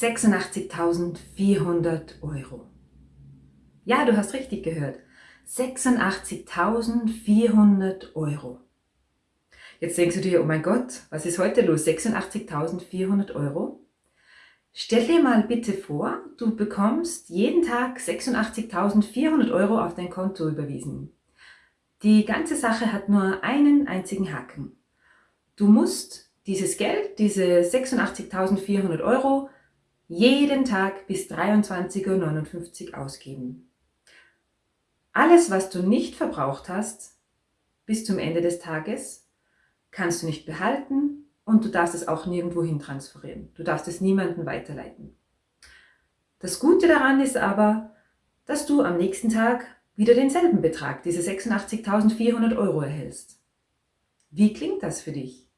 86.400 Euro. Ja, du hast richtig gehört. 86.400 Euro. Jetzt denkst du dir, oh mein Gott, was ist heute los? 86.400 Euro? Stell dir mal bitte vor, du bekommst jeden Tag 86.400 Euro auf dein Konto überwiesen. Die ganze Sache hat nur einen einzigen Haken. Du musst dieses Geld, diese 86.400 Euro, jeden Tag bis 23.59 Uhr ausgeben. Alles, was du nicht verbraucht hast, bis zum Ende des Tages, kannst du nicht behalten und du darfst es auch nirgendwo hin transferieren. Du darfst es niemandem weiterleiten. Das Gute daran ist aber, dass du am nächsten Tag wieder denselben Betrag, diese 86.400 Euro erhältst. Wie klingt das für dich?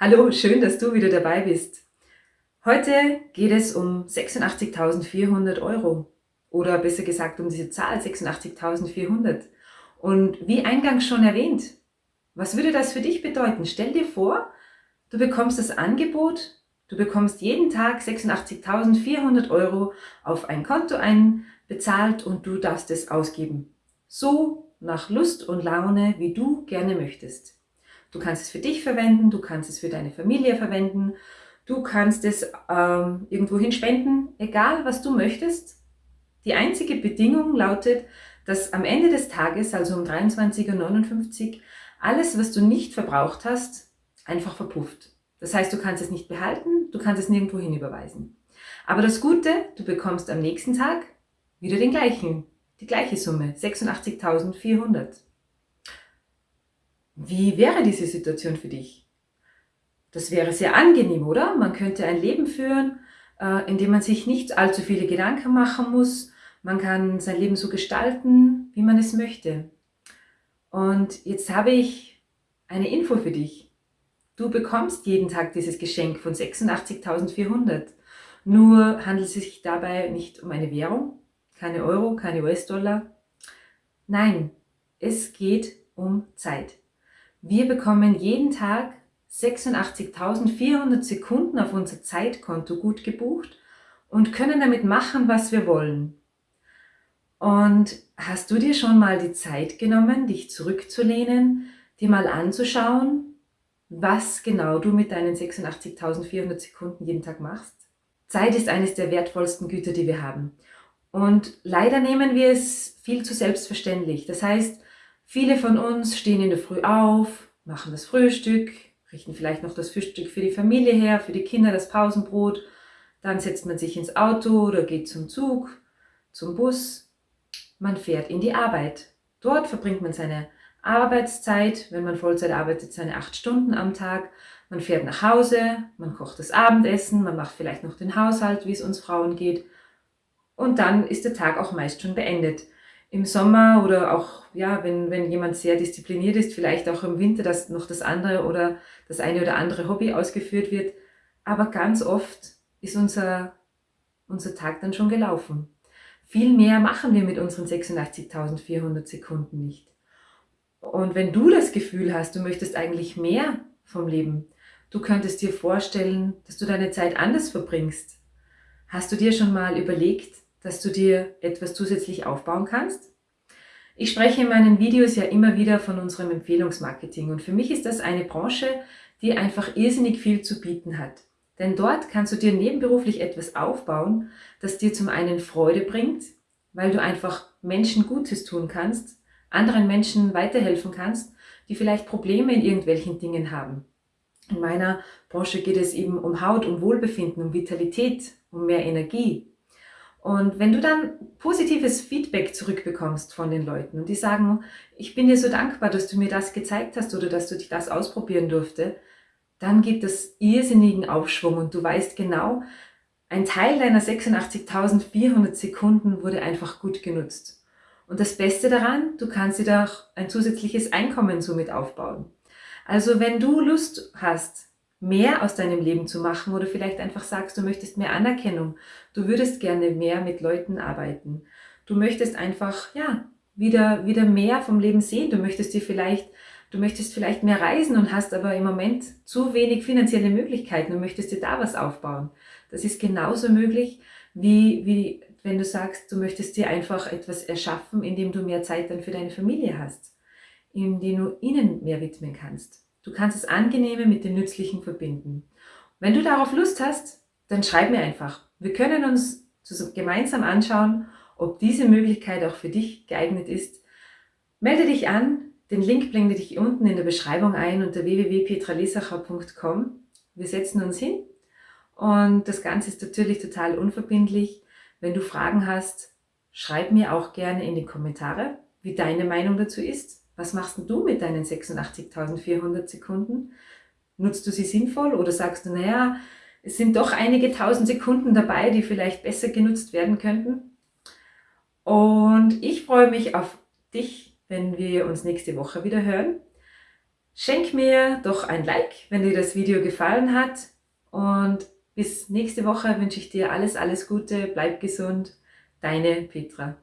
Hallo, schön, dass du wieder dabei bist. Heute geht es um 86.400 Euro oder besser gesagt um diese Zahl 86.400. Und wie eingangs schon erwähnt, was würde das für dich bedeuten? Stell dir vor, du bekommst das Angebot, du bekommst jeden Tag 86.400 Euro auf ein Konto einbezahlt und du darfst es ausgeben. So nach Lust und Laune, wie du gerne möchtest. Du kannst es für dich verwenden, du kannst es für deine Familie verwenden, du kannst es ähm, irgendwohin spenden, egal was du möchtest. Die einzige Bedingung lautet, dass am Ende des Tages, also um 23.59 Uhr, alles, was du nicht verbraucht hast, einfach verpufft. Das heißt, du kannst es nicht behalten, du kannst es nirgendwo hin überweisen. Aber das Gute, du bekommst am nächsten Tag wieder den gleichen, die gleiche Summe, 86.400. Wie wäre diese Situation für dich? Das wäre sehr angenehm, oder? Man könnte ein Leben führen, äh, in dem man sich nicht allzu viele Gedanken machen muss. Man kann sein Leben so gestalten, wie man es möchte. Und jetzt habe ich eine Info für dich. Du bekommst jeden Tag dieses Geschenk von 86.400. Nur handelt es sich dabei nicht um eine Währung, keine Euro, keine US-Dollar. Nein, es geht um Zeit. Wir bekommen jeden Tag 86.400 Sekunden auf unser Zeitkonto gut gebucht und können damit machen, was wir wollen. Und hast du dir schon mal die Zeit genommen, dich zurückzulehnen, dir mal anzuschauen, was genau du mit deinen 86.400 Sekunden jeden Tag machst? Zeit ist eines der wertvollsten Güter, die wir haben. Und leider nehmen wir es viel zu selbstverständlich. Das heißt, Viele von uns stehen in der Früh auf, machen das Frühstück, richten vielleicht noch das Frühstück für die Familie her, für die Kinder das Pausenbrot. Dann setzt man sich ins Auto oder geht zum Zug, zum Bus. Man fährt in die Arbeit. Dort verbringt man seine Arbeitszeit, wenn man Vollzeit arbeitet, seine acht Stunden am Tag. Man fährt nach Hause, man kocht das Abendessen, man macht vielleicht noch den Haushalt, wie es uns Frauen geht. Und dann ist der Tag auch meist schon beendet im Sommer oder auch, ja, wenn, wenn jemand sehr diszipliniert ist, vielleicht auch im Winter, dass noch das andere oder das eine oder andere Hobby ausgeführt wird. Aber ganz oft ist unser, unser Tag dann schon gelaufen. Viel mehr machen wir mit unseren 86.400 Sekunden nicht. Und wenn du das Gefühl hast, du möchtest eigentlich mehr vom Leben, du könntest dir vorstellen, dass du deine Zeit anders verbringst. Hast du dir schon mal überlegt, dass du dir etwas zusätzlich aufbauen kannst. Ich spreche in meinen Videos ja immer wieder von unserem Empfehlungsmarketing und für mich ist das eine Branche, die einfach irrsinnig viel zu bieten hat. Denn dort kannst du dir nebenberuflich etwas aufbauen, das dir zum einen Freude bringt, weil du einfach Menschen Gutes tun kannst, anderen Menschen weiterhelfen kannst, die vielleicht Probleme in irgendwelchen Dingen haben. In meiner Branche geht es eben um Haut, um Wohlbefinden, um Vitalität, um mehr Energie. Und wenn du dann positives Feedback zurückbekommst von den Leuten und die sagen, ich bin dir so dankbar, dass du mir das gezeigt hast oder dass du dich das ausprobieren durfte, dann gibt es irrsinnigen Aufschwung und du weißt genau, ein Teil deiner 86.400 Sekunden wurde einfach gut genutzt. Und das Beste daran, du kannst dir doch ein zusätzliches Einkommen somit aufbauen. Also wenn du Lust hast, mehr aus deinem Leben zu machen oder vielleicht einfach sagst, du möchtest mehr Anerkennung, du würdest gerne mehr mit Leuten arbeiten, du möchtest einfach, ja, wieder, wieder mehr vom Leben sehen. Du möchtest dir vielleicht, du möchtest vielleicht mehr reisen und hast aber im Moment zu wenig finanzielle Möglichkeiten und möchtest dir da was aufbauen. Das ist genauso möglich, wie, wie wenn du sagst, du möchtest dir einfach etwas erschaffen, indem du mehr Zeit dann für deine Familie hast, indem du ihnen mehr widmen kannst. Du kannst das Angenehme mit dem Nützlichen verbinden. Wenn du darauf Lust hast, dann schreib mir einfach. Wir können uns gemeinsam anschauen, ob diese Möglichkeit auch für dich geeignet ist. Melde dich an, den Link blende ich unten in der Beschreibung ein unter www.petralesacher.com. Wir setzen uns hin und das Ganze ist natürlich total unverbindlich. Wenn du Fragen hast, schreib mir auch gerne in die Kommentare, wie deine Meinung dazu ist. Was machst du mit deinen 86.400 Sekunden? Nutzt du sie sinnvoll oder sagst du, naja, es sind doch einige tausend Sekunden dabei, die vielleicht besser genutzt werden könnten? Und ich freue mich auf dich, wenn wir uns nächste Woche wieder hören. Schenk mir doch ein Like, wenn dir das Video gefallen hat. Und bis nächste Woche wünsche ich dir alles, alles Gute, bleib gesund. Deine Petra.